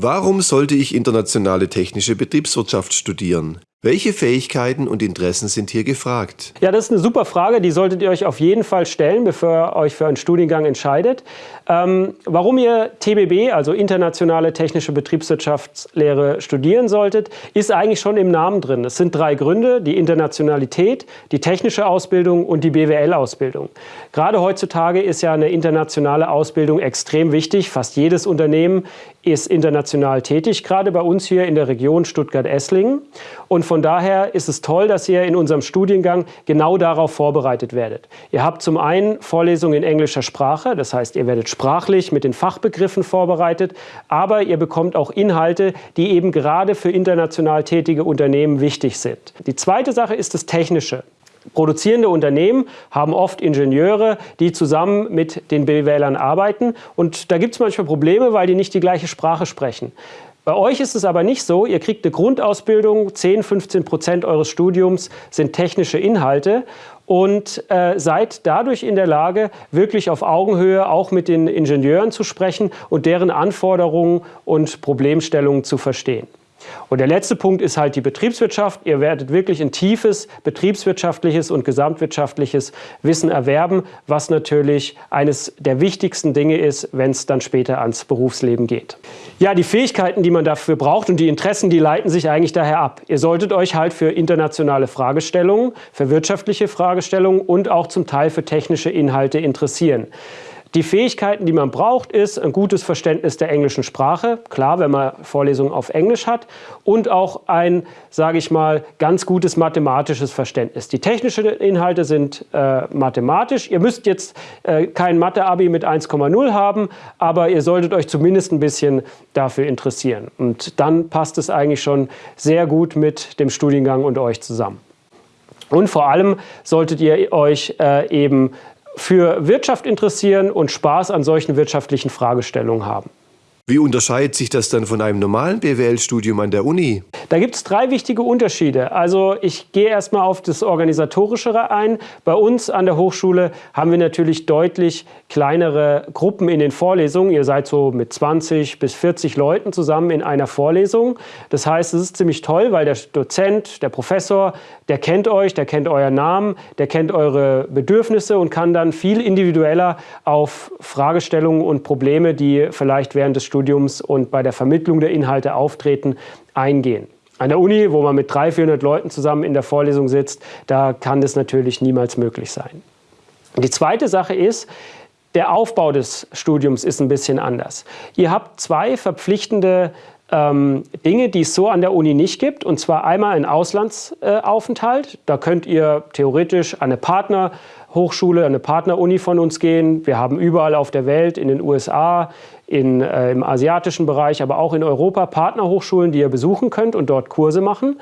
Warum sollte ich internationale technische Betriebswirtschaft studieren? Welche Fähigkeiten und Interessen sind hier gefragt? Ja, das ist eine super Frage, die solltet ihr euch auf jeden Fall stellen, bevor ihr euch für einen Studiengang entscheidet. Ähm, warum ihr TBB, also Internationale Technische Betriebswirtschaftslehre, studieren solltet, ist eigentlich schon im Namen drin. Es sind drei Gründe, die Internationalität, die technische Ausbildung und die BWL-Ausbildung. Gerade heutzutage ist ja eine internationale Ausbildung extrem wichtig. Fast jedes Unternehmen ist international tätig, gerade bei uns hier in der Region Stuttgart-Esslingen. Und von daher ist es toll, dass ihr in unserem Studiengang genau darauf vorbereitet werdet. Ihr habt zum einen Vorlesungen in englischer Sprache, das heißt, ihr werdet sprachlich mit den Fachbegriffen vorbereitet, aber ihr bekommt auch Inhalte, die eben gerade für international tätige Unternehmen wichtig sind. Die zweite Sache ist das Technische. Produzierende Unternehmen haben oft Ingenieure, die zusammen mit den BWLern arbeiten. Und da gibt es manchmal Probleme, weil die nicht die gleiche Sprache sprechen. Bei euch ist es aber nicht so. Ihr kriegt eine Grundausbildung, 10, 15 Prozent eures Studiums sind technische Inhalte und äh, seid dadurch in der Lage, wirklich auf Augenhöhe auch mit den Ingenieuren zu sprechen und deren Anforderungen und Problemstellungen zu verstehen. Und der letzte Punkt ist halt die Betriebswirtschaft. Ihr werdet wirklich ein tiefes betriebswirtschaftliches und gesamtwirtschaftliches Wissen erwerben, was natürlich eines der wichtigsten Dinge ist, wenn es dann später ans Berufsleben geht. Ja, die Fähigkeiten, die man dafür braucht und die Interessen, die leiten sich eigentlich daher ab. Ihr solltet euch halt für internationale Fragestellungen, für wirtschaftliche Fragestellungen und auch zum Teil für technische Inhalte interessieren. Die Fähigkeiten, die man braucht, ist ein gutes Verständnis der englischen Sprache, klar, wenn man Vorlesungen auf Englisch hat, und auch ein, sage ich mal, ganz gutes mathematisches Verständnis. Die technischen Inhalte sind äh, mathematisch. Ihr müsst jetzt äh, kein Mathe-Abi mit 1,0 haben, aber ihr solltet euch zumindest ein bisschen dafür interessieren. Und dann passt es eigentlich schon sehr gut mit dem Studiengang und euch zusammen. Und vor allem solltet ihr euch äh, eben für Wirtschaft interessieren und Spaß an solchen wirtschaftlichen Fragestellungen haben. Wie unterscheidet sich das dann von einem normalen BWL-Studium an der Uni? Da gibt es drei wichtige Unterschiede. Also ich gehe erstmal auf das Organisatorischere ein. Bei uns an der Hochschule haben wir natürlich deutlich kleinere Gruppen in den Vorlesungen. Ihr seid so mit 20 bis 40 Leuten zusammen in einer Vorlesung. Das heißt, es ist ziemlich toll, weil der Dozent, der Professor, der kennt euch, der kennt euren Namen, der kennt eure Bedürfnisse und kann dann viel individueller auf Fragestellungen und Probleme, die vielleicht während des Studiums und bei der Vermittlung der Inhalte auftreten, eingehen. An der Uni, wo man mit 300, 400 Leuten zusammen in der Vorlesung sitzt, da kann das natürlich niemals möglich sein. Die zweite Sache ist, der Aufbau des Studiums ist ein bisschen anders. Ihr habt zwei verpflichtende ähm, Dinge, die es so an der Uni nicht gibt. Und zwar einmal ein Auslandsaufenthalt. Da könnt ihr theoretisch an eine Partnerhochschule, eine Partneruni von uns gehen. Wir haben überall auf der Welt, in den USA, in, äh, im asiatischen Bereich, aber auch in Europa Partnerhochschulen, die ihr besuchen könnt und dort Kurse machen.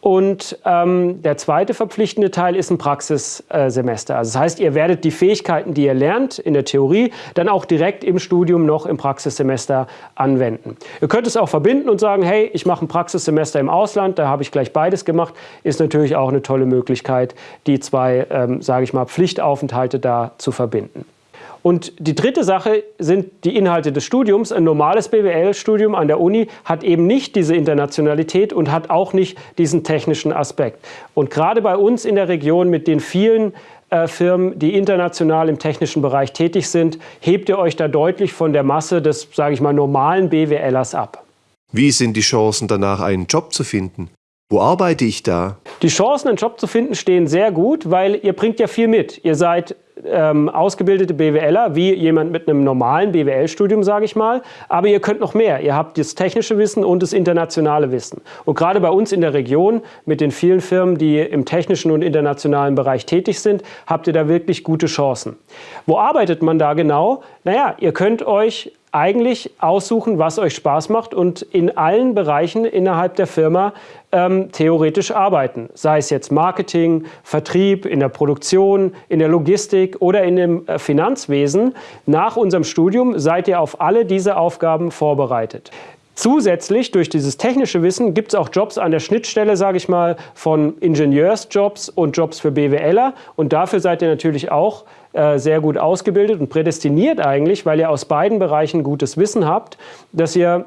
Und ähm, der zweite verpflichtende Teil ist ein Praxissemester. Also das heißt, ihr werdet die Fähigkeiten, die ihr lernt in der Theorie, dann auch direkt im Studium noch im Praxissemester anwenden. Ihr könnt es auch verbinden und sagen, hey, ich mache ein Praxissemester im Ausland, da habe ich gleich beides gemacht. Ist natürlich auch eine tolle Möglichkeit, die zwei, ähm, sage ich mal, Pflichtaufenthalte da zu verbinden. Und die dritte Sache sind die Inhalte des Studiums. Ein normales BWL-Studium an der Uni hat eben nicht diese Internationalität und hat auch nicht diesen technischen Aspekt. Und gerade bei uns in der Region mit den vielen äh, Firmen, die international im technischen Bereich tätig sind, hebt ihr euch da deutlich von der Masse des, sage ich mal, normalen BWLers ab. Wie sind die Chancen danach, einen Job zu finden? Wo arbeite ich da? Die Chancen, einen Job zu finden, stehen sehr gut, weil ihr bringt ja viel mit. Ihr seid ähm, ausgebildete BWLer, wie jemand mit einem normalen BWL-Studium, sage ich mal. Aber ihr könnt noch mehr. Ihr habt das technische Wissen und das internationale Wissen. Und gerade bei uns in der Region, mit den vielen Firmen, die im technischen und internationalen Bereich tätig sind, habt ihr da wirklich gute Chancen. Wo arbeitet man da genau? Naja, ihr könnt euch eigentlich aussuchen, was euch Spaß macht und in allen Bereichen innerhalb der Firma ähm, theoretisch arbeiten. Sei es jetzt Marketing, Vertrieb, in der Produktion, in der Logistik oder in dem äh, Finanzwesen. Nach unserem Studium seid ihr auf alle diese Aufgaben vorbereitet. Zusätzlich durch dieses technische Wissen gibt es auch Jobs an der Schnittstelle, sage ich mal, von Ingenieursjobs und Jobs für BWLer. Und dafür seid ihr natürlich auch sehr gut ausgebildet und prädestiniert eigentlich, weil ihr aus beiden Bereichen gutes Wissen habt, dass ihr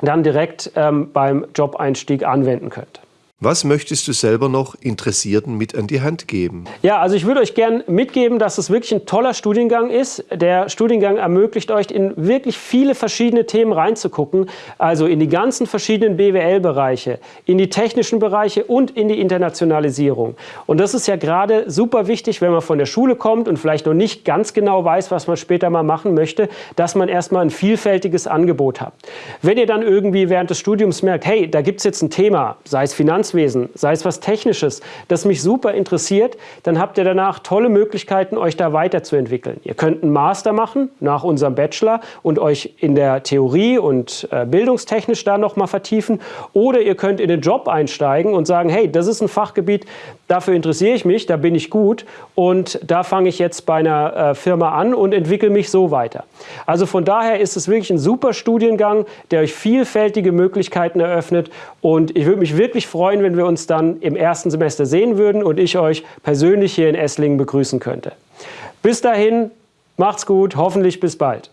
dann direkt ähm, beim Job-Einstieg anwenden könnt. Was möchtest du selber noch Interessierten mit an die Hand geben? Ja, also ich würde euch gerne mitgeben, dass es wirklich ein toller Studiengang ist. Der Studiengang ermöglicht euch, in wirklich viele verschiedene Themen reinzugucken. Also in die ganzen verschiedenen BWL-Bereiche, in die technischen Bereiche und in die Internationalisierung. Und das ist ja gerade super wichtig, wenn man von der Schule kommt und vielleicht noch nicht ganz genau weiß, was man später mal machen möchte, dass man erstmal ein vielfältiges Angebot hat. Wenn ihr dann irgendwie während des Studiums merkt, hey, da gibt es jetzt ein Thema, sei es Finanz Finanzwesen, sei es was Technisches, das mich super interessiert, dann habt ihr danach tolle Möglichkeiten, euch da weiterzuentwickeln. Ihr könnt einen Master machen nach unserem Bachelor und euch in der Theorie und äh, bildungstechnisch da nochmal vertiefen. Oder ihr könnt in den Job einsteigen und sagen, hey, das ist ein Fachgebiet, dafür interessiere ich mich, da bin ich gut und da fange ich jetzt bei einer äh, Firma an und entwickle mich so weiter. Also von daher ist es wirklich ein super Studiengang, der euch vielfältige Möglichkeiten eröffnet und ich würde mich wirklich freuen, wenn wir uns dann im ersten Semester sehen würden und ich euch persönlich hier in Esslingen begrüßen könnte. Bis dahin, macht's gut, hoffentlich bis bald.